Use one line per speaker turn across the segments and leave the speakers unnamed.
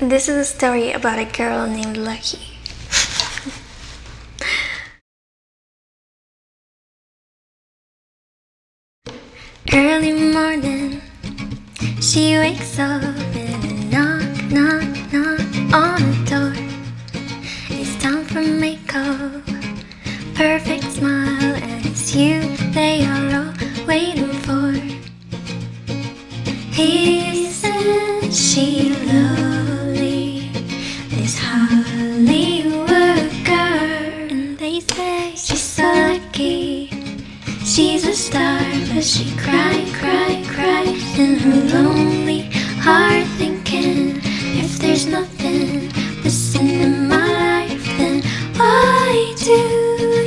This is a story about a girl named Lucky. Early morning, she wakes up and a knock, knock, knock on the door. It's time for makeup, perfect smile, and it's you they are all waiting for. Isn't she lovely? She's so lucky. She's a star, but she cry, cry, cries in her lonely heart, thinking if there's nothing missing in my life, then why do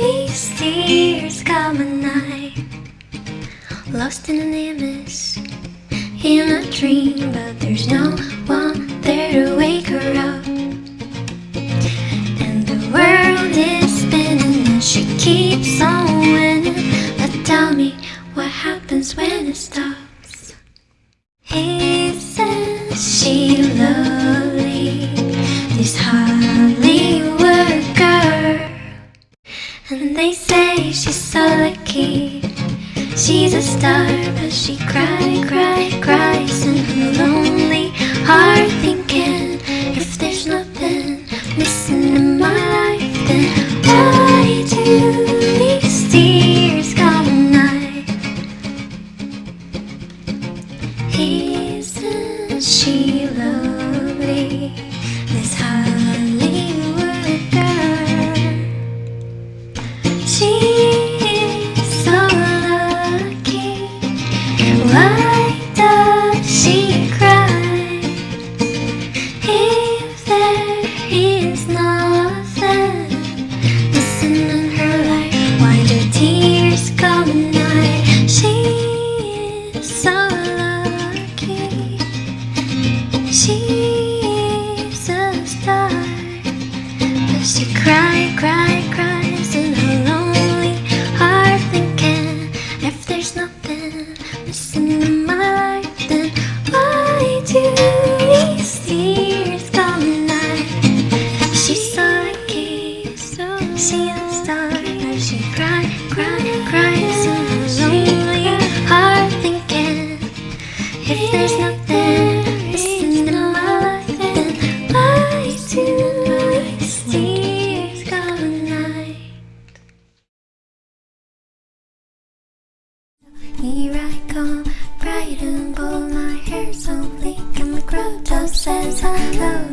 these tears come at night? Lost in an image, in a dream, but there's no one there to wake her winning. But tell me what happens when it stops. He says she lovely? This Hollywood girl. And they say she's so lucky. She's a star, but she cry, cry, she is a star. But she cry, a star, but she cry, cries in her lonely heart, thinking if there's nothing missing in my life, then why do these tears at night? Here I come, bright and bold, my hair so bleak, and my crop top says hello,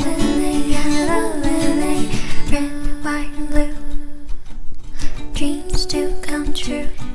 true.